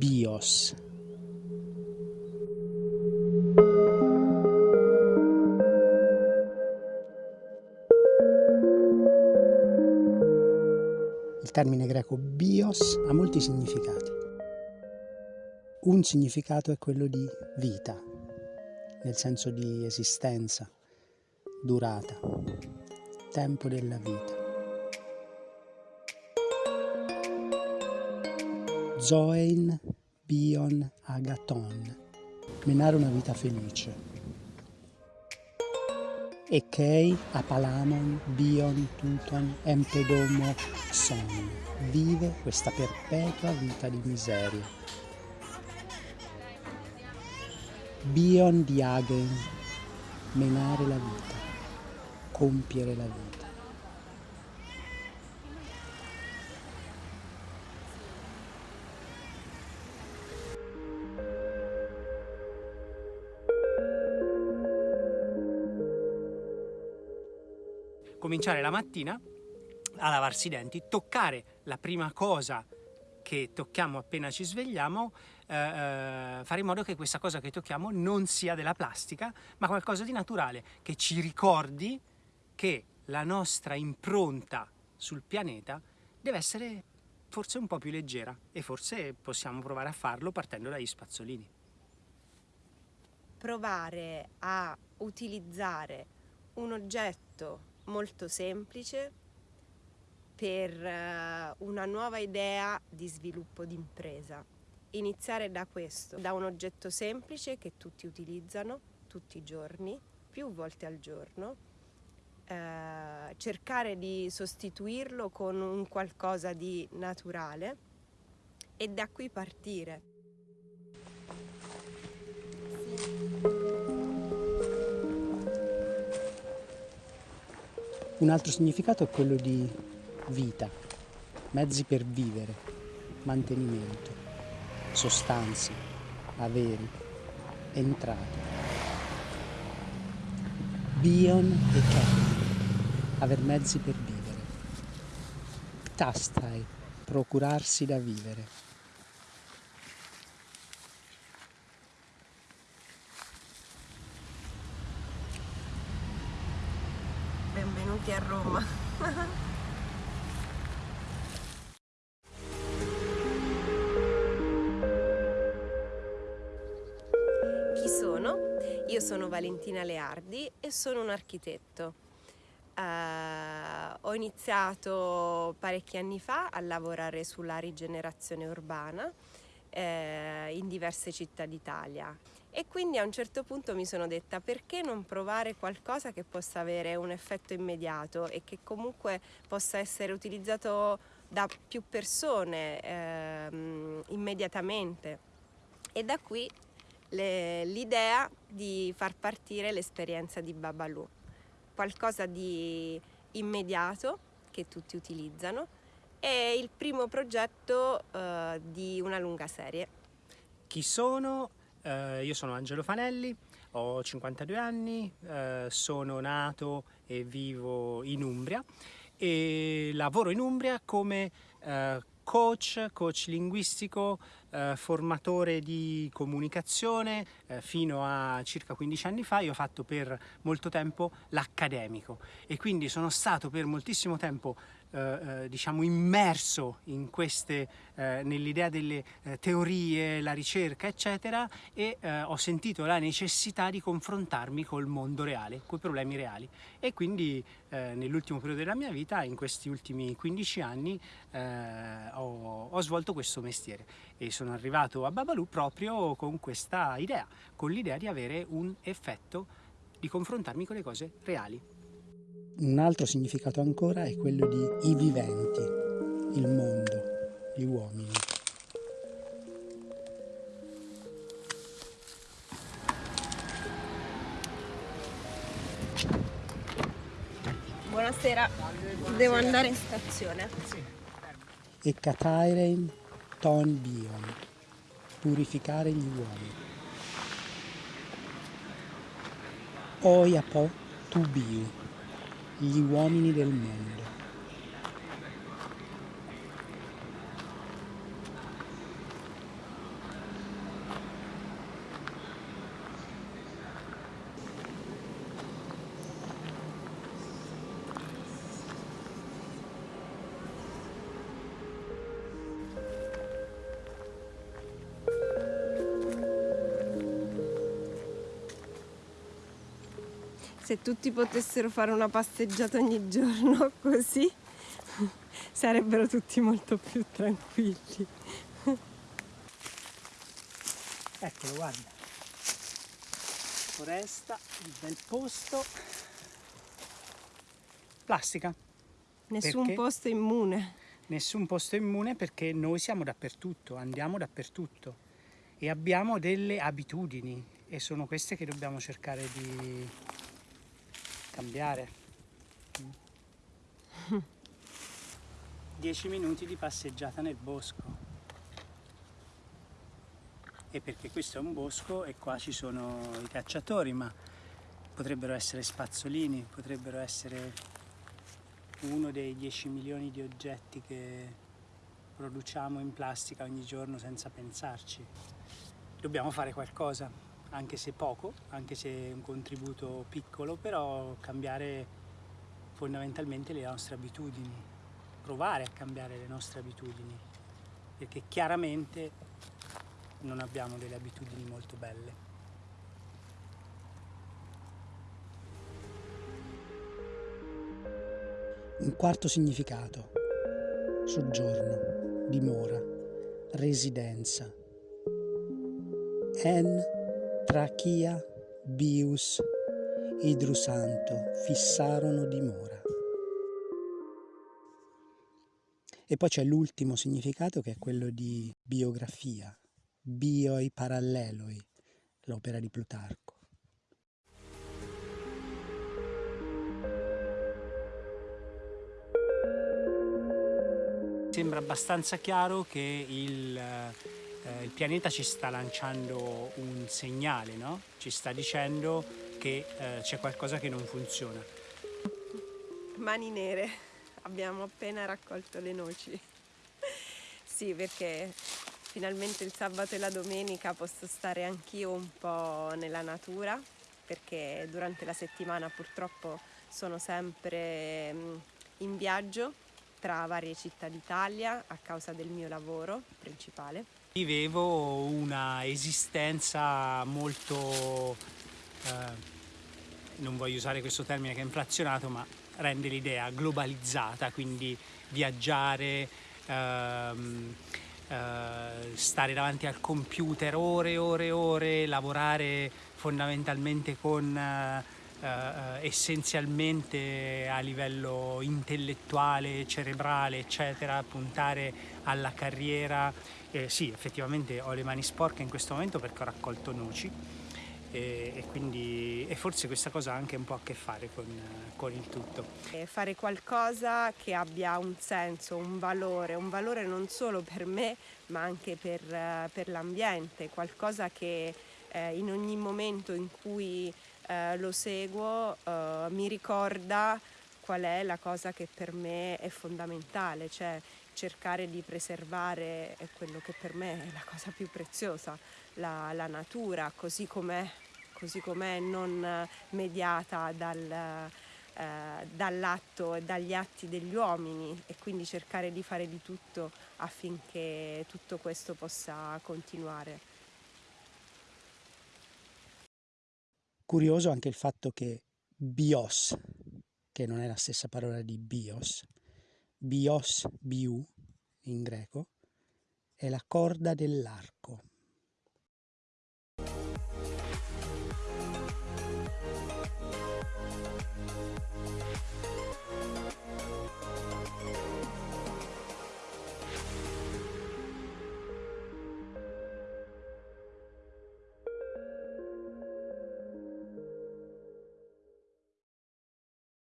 bios. Il termine greco bios ha molti significati. Un significato è quello di vita, nel senso di esistenza, durata, tempo della vita. Zoein bion agaton, menare una vita felice. Ekei apalamon bion tuton empedomo son, vive questa perpetua vita di miseria. Bion diagen, menare la vita, compiere la vita. Cominciare la mattina a lavarsi i denti, toccare la prima cosa che tocchiamo appena ci svegliamo, eh, eh, fare in modo che questa cosa che tocchiamo non sia della plastica, ma qualcosa di naturale, che ci ricordi che la nostra impronta sul pianeta deve essere forse un po' più leggera e forse possiamo provare a farlo partendo dagli spazzolini. Provare a utilizzare un oggetto molto semplice per eh, una nuova idea di sviluppo d'impresa. Iniziare da questo, da un oggetto semplice che tutti utilizzano tutti i giorni, più volte al giorno, eh, cercare di sostituirlo con un qualcosa di naturale e da qui partire. Un altro significato è quello di vita, mezzi per vivere, mantenimento, sostanze, averi, entrate. Bion e Ken, aver mezzi per vivere. Tastai, procurarsi da vivere. A Roma. Chi sono? Io sono Valentina Leardi e sono un architetto. Uh, ho iniziato parecchi anni fa a lavorare sulla rigenerazione urbana eh, in diverse città d'Italia e quindi a un certo punto mi sono detta perché non provare qualcosa che possa avere un effetto immediato e che comunque possa essere utilizzato da più persone ehm, immediatamente e da qui l'idea di far partire l'esperienza di Babalu, qualcosa di immediato che tutti utilizzano e il primo progetto eh, di una lunga serie. Chi sono? Eh, io sono Angelo Fanelli, ho 52 anni, eh, sono nato e vivo in Umbria e lavoro in Umbria come eh, coach, coach linguistico, eh, formatore di comunicazione, eh, fino a circa 15 anni fa. Io ho fatto per molto tempo l'accademico e quindi sono stato per moltissimo tempo eh, eh, diciamo immerso in queste, eh, nell'idea delle eh, teorie, la ricerca eccetera e eh, ho sentito la necessità di confrontarmi col mondo reale, con i problemi reali e quindi eh, nell'ultimo periodo della mia vita, in questi ultimi 15 anni ho, ho svolto questo mestiere e sono arrivato a Babalu proprio con questa idea, con l'idea di avere un effetto di confrontarmi con le cose reali. Un altro significato ancora è quello di i viventi, il mondo, gli uomini. Buonasera, devo andare in stazione. E Katairein ton bion, purificare gli uomini. Oia po tu biu, gli uomini del mondo. Se tutti potessero fare una passeggiata ogni giorno così, sarebbero tutti molto più tranquilli. Eccolo, guarda. Foresta, il bel posto. Plastica. Nessun Perché? posto immune. Nessun posto immune perché noi siamo dappertutto, andiamo dappertutto e abbiamo delle abitudini e sono queste che dobbiamo cercare di cambiare. 10 minuti di passeggiata nel bosco. E perché questo è un bosco e qua ci sono i cacciatori, ma potrebbero essere spazzolini, potrebbero essere uno dei 10 milioni di oggetti che produciamo in plastica ogni giorno senza pensarci. Dobbiamo fare qualcosa, anche se poco, anche se un contributo piccolo, però cambiare fondamentalmente le nostre abitudini, provare a cambiare le nostre abitudini, perché chiaramente non abbiamo delle abitudini molto belle. Un quarto significato. Soggiorno, dimora, residenza. En, trachia, bius, idrusanto fissarono dimora. E poi c'è l'ultimo significato che è quello di biografia, bioi paralleloi, l'opera di Plutarco. Sembra abbastanza chiaro che il, eh, il pianeta ci sta lanciando un segnale, no? ci sta dicendo che eh, c'è qualcosa che non funziona. Mani nere, abbiamo appena raccolto le noci. sì, perché finalmente il sabato e la domenica posso stare anch'io un po' nella natura, perché durante la settimana purtroppo sono sempre mm, in viaggio tra varie città d'Italia a causa del mio lavoro principale. Vivevo una esistenza molto, eh, non voglio usare questo termine che è inflazionato, ma rende l'idea globalizzata, quindi viaggiare, ehm, eh, stare davanti al computer ore e ore e ore, lavorare fondamentalmente con... Eh, eh, essenzialmente a livello intellettuale, cerebrale, eccetera, puntare alla carriera. Eh, sì, effettivamente ho le mani sporche in questo momento perché ho raccolto noci e, e quindi e forse questa cosa ha anche un po' a che fare con, con il tutto. E fare qualcosa che abbia un senso, un valore, un valore non solo per me ma anche per, per l'ambiente, qualcosa che eh, in ogni momento in cui eh, lo seguo, eh, mi ricorda qual è la cosa che per me è fondamentale, cioè cercare di preservare quello che per me è la cosa più preziosa, la, la natura, così com'è, così com'è, non mediata dal, eh, dall'atto e dagli atti degli uomini e quindi cercare di fare di tutto affinché tutto questo possa continuare. Curioso anche il fatto che bios, che non è la stessa parola di bios, bios, biu in greco, è la corda dell'arco.